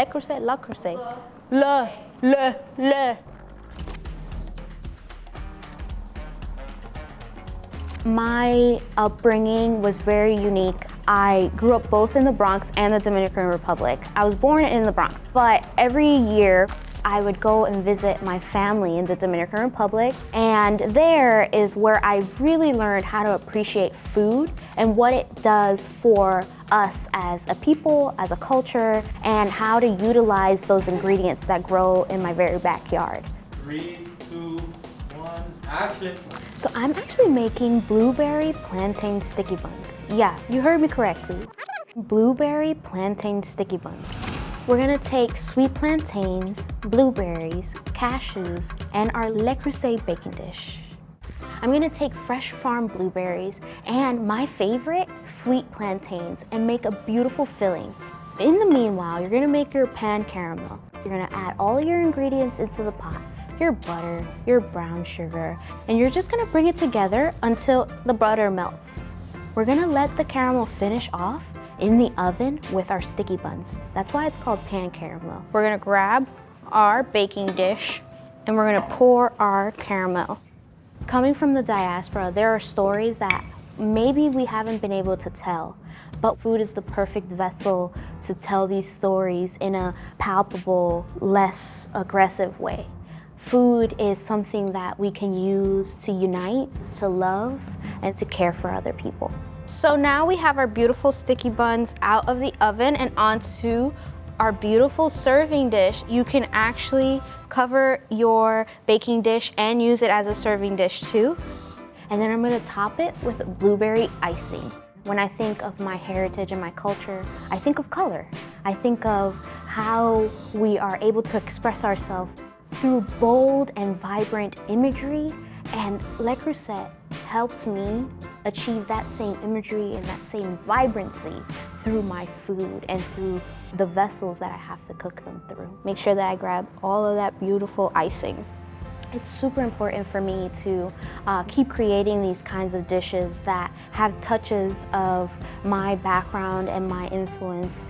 Le Creuset, La. Le, le, le. My upbringing was very unique. I grew up both in the Bronx and the Dominican Republic. I was born in the Bronx, but every year I would go and visit my family in the Dominican Republic, and there is where I really learned how to appreciate food and what it does for us as a people, as a culture, and how to utilize those ingredients that grow in my very backyard. Three, two, one, action. So I'm actually making blueberry plantain sticky buns. Yeah, you heard me correctly. Blueberry plantain sticky buns. We're gonna take sweet plantains, blueberries, cashews, and our Le Creuset baking dish. I'm gonna take fresh farm blueberries and my favorite, sweet plantains, and make a beautiful filling. In the meanwhile, you're gonna make your pan caramel. You're gonna add all your ingredients into the pot your butter, your brown sugar, and you're just gonna bring it together until the butter melts. We're gonna let the caramel finish off in the oven with our sticky buns. That's why it's called pan caramel. We're gonna grab our baking dish and we're gonna pour our caramel. Coming from the diaspora, there are stories that maybe we haven't been able to tell, but food is the perfect vessel to tell these stories in a palpable, less aggressive way. Food is something that we can use to unite, to love, and to care for other people. So now we have our beautiful sticky buns out of the oven and onto our beautiful serving dish. You can actually cover your baking dish and use it as a serving dish too. And then I'm gonna top it with blueberry icing. When I think of my heritage and my culture, I think of color. I think of how we are able to express ourselves through bold and vibrant imagery, and Le Creuset helps me achieve that same imagery and that same vibrancy through my food and through the vessels that I have to cook them through. Make sure that I grab all of that beautiful icing. It's super important for me to uh, keep creating these kinds of dishes that have touches of my background and my influence.